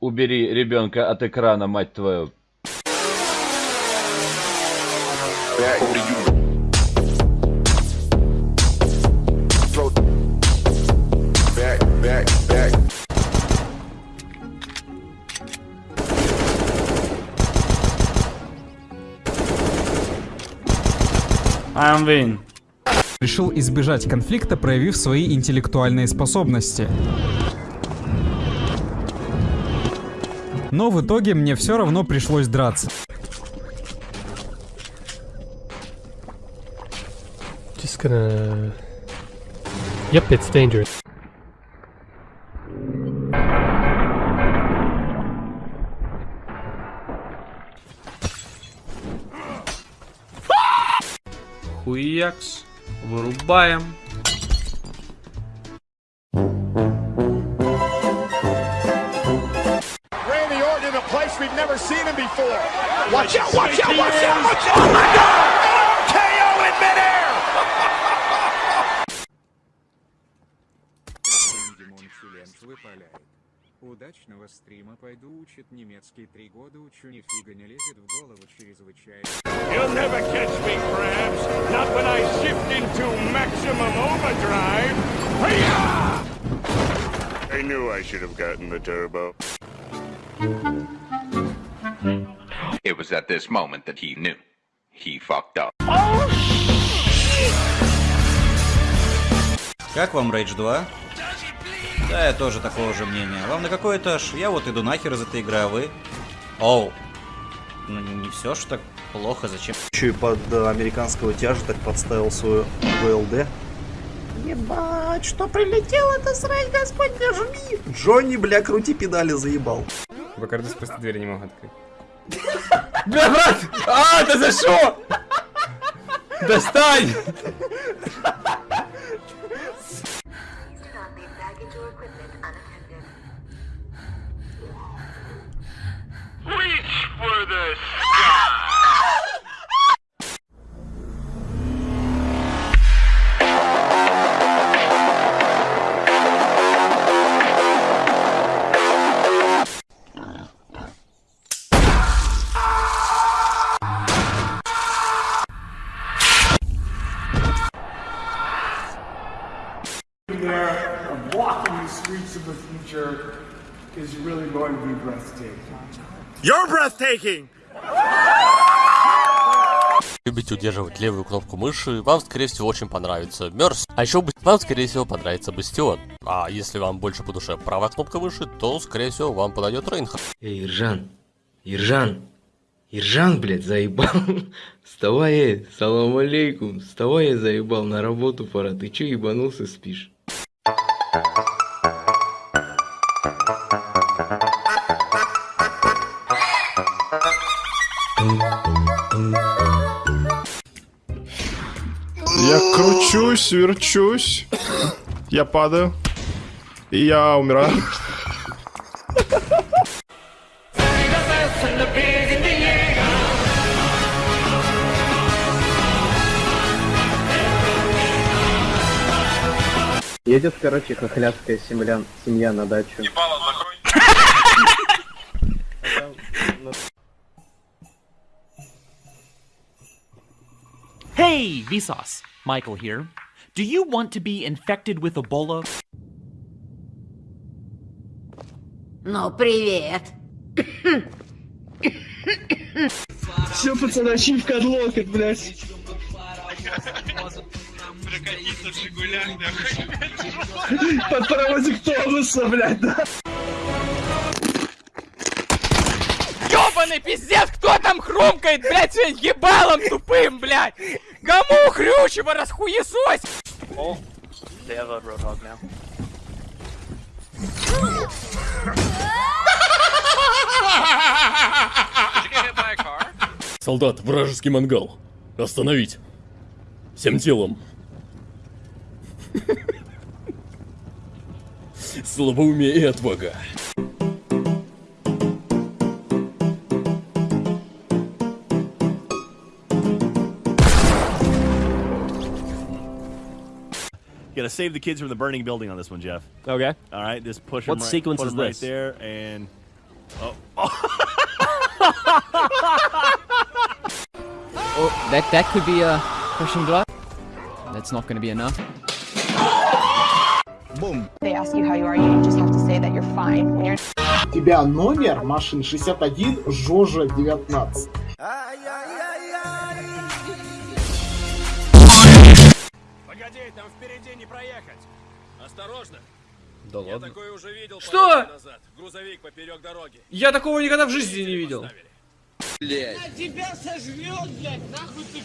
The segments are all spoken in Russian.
Убери ребенка от экрана, мать твою. I'm win. Решил избежать конфликта, проявив свои интеллектуальные способности. Но в итоге мне все равно пришлось драться. Just gonna. Yep, it's dangerous. Хуякс. Вырубаем. Before. Watch out, watch out, watch out, watch out. Oh my God! KO in midair! Димон Филент выпаляет. Удачного стрима пойду учит немецкий три года учу нифига не лезет в голову чрезвычайно. You'll never catch me, Krabs. Not when I shift into maximum overdrive. Hiya! I knew I should have gotten the turbo. It was at this moment that he knew. He fucked up. Как вам Rage 2? Да, я тоже такого же мнения. Вам на какой этаж? Я вот иду нахер из этой игры, а вы? Оу. Ну не все ж так плохо, зачем? Еще и под э, американского тяжа так подставил свою ВЛД. Ебать, что прилетело, это срать, господь, нажми! Джонни, бля, крути педали, заебал. Бакардус просто двери не мог открыть. Бля, брат! А, да за что? Достань! Reach for the future is really going to be breathtaking. You're breathtaking! Любите удерживать левую кнопку мыши, вам скорее всего очень понравится Мерс. А еще вам скорее всего понравится Бастион. А если вам больше по душе правая кнопка мыши, то скорее всего вам подойдет Рейнхард. Эй, Иржан, Иржан, Иржан, блядь, заебал. Вставай, эй, салам алейкум, вставай, я заебал, на работу пора, ты че ебанулся, спишь? Я кручусь, верчусь. Я падаю. И я умираю. Едет, короче, хохлядская семья, семья на дачу. Hey, Vsauce! Michael here. Do you want to be infected with Ebola? Ну, привет. Все, пацаны, ачивка от локоть, блядь. Прокатиться в Жигулях, нахуй. Под паровозик Томаса, блядь, да. Ёбаный пиздец, кто там хрумкает, блядь, своим ебалом тупым, блядь? Кому хрючево расхуесось? Oh, they have a roadhog now. Солдат, вражеский мангал. Остановить. Всем телом. Слабоумие и отвага. gotta save the kids from the burning building on this one, Jeff. Okay. All right, just push What them right, sequence put is 'em right this? there, and Oh, that that could be a pushing blood. That's not going to be enough. They ask you how you are, you just have to say that you're fine. When you're У тебя номер машин 61, Жожа 19. Погоди, там впереди не проехать. Осторожно. Да Я ладно. такое уже видел Что? назад. Грузовик поперек дороги. Я такого никогда в жизни не видел. Блять. тебя сожрет, блядь, нахуй ты.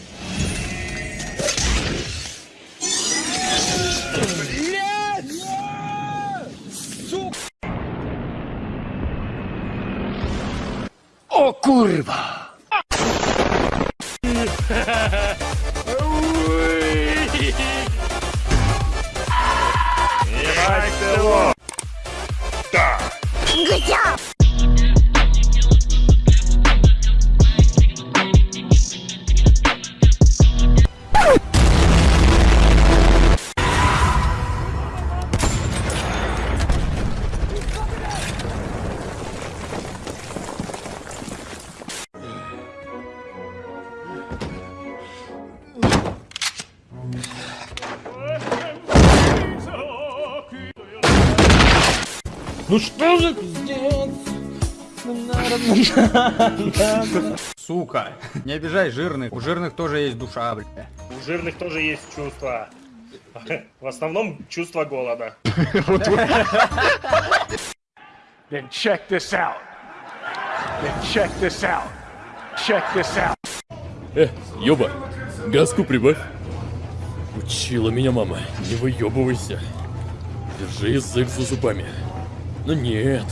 О, курва! Ебать село! Да! Ну что же пиздец? Сука, не обижай жирных. У жирных тоже есть душа, бля. У жирных тоже есть чувства. В основном чувство голода. Then check this out. Then check this out. Check this out. Э, ёба, газку прибавь. Учила меня мама, не выебывайся. Держи язык за зубами. Но нет.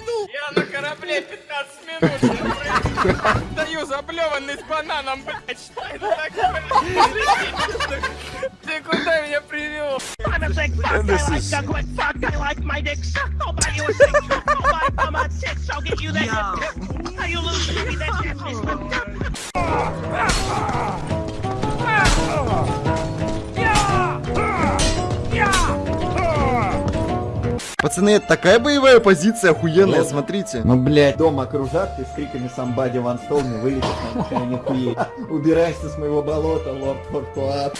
Я на корабле 15 минут. Даю заблеванный с бананом, блядь. Что это такое? Ты куда меня привел? And this is- Пацаны, это такая боевая позиция охуенная, смотрите. Ну, блядь, дома кружат и с криками «Somebody once told me» вылетит на машине хуей. Убирайся с моего болота, лорд Фортуат.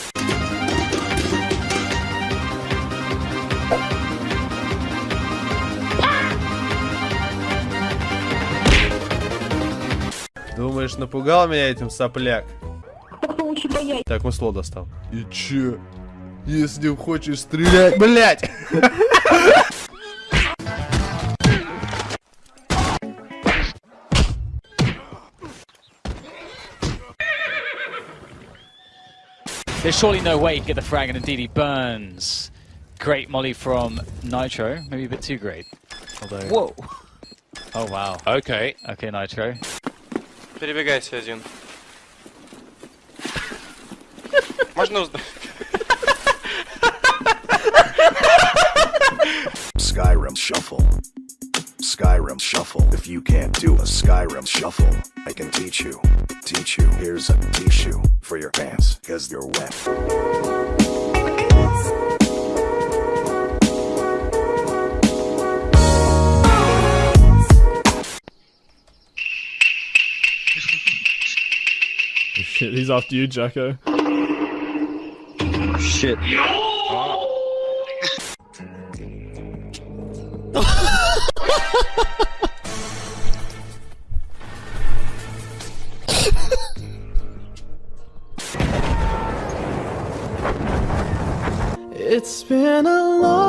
Думаешь, напугал меня этим сопляк? Так, масло достал. И чё? Если хочешь стрелять, блять! There's surely no way he'd get the frag and indeed he burns. Great molly from Nitro, maybe a bit too great. Although... Whoa. Oh wow. Okay. Okay, Nitro. Перебегайте один. Можно узнать? Skyrim Shuffle. Skyrim Shuffle. If you can't do a Skyrim Shuffle, I can teach you. Teach you. Here's a tissue for your pants, cause they're wet. Shit, he's after you, Jacko. Shit. It's been a long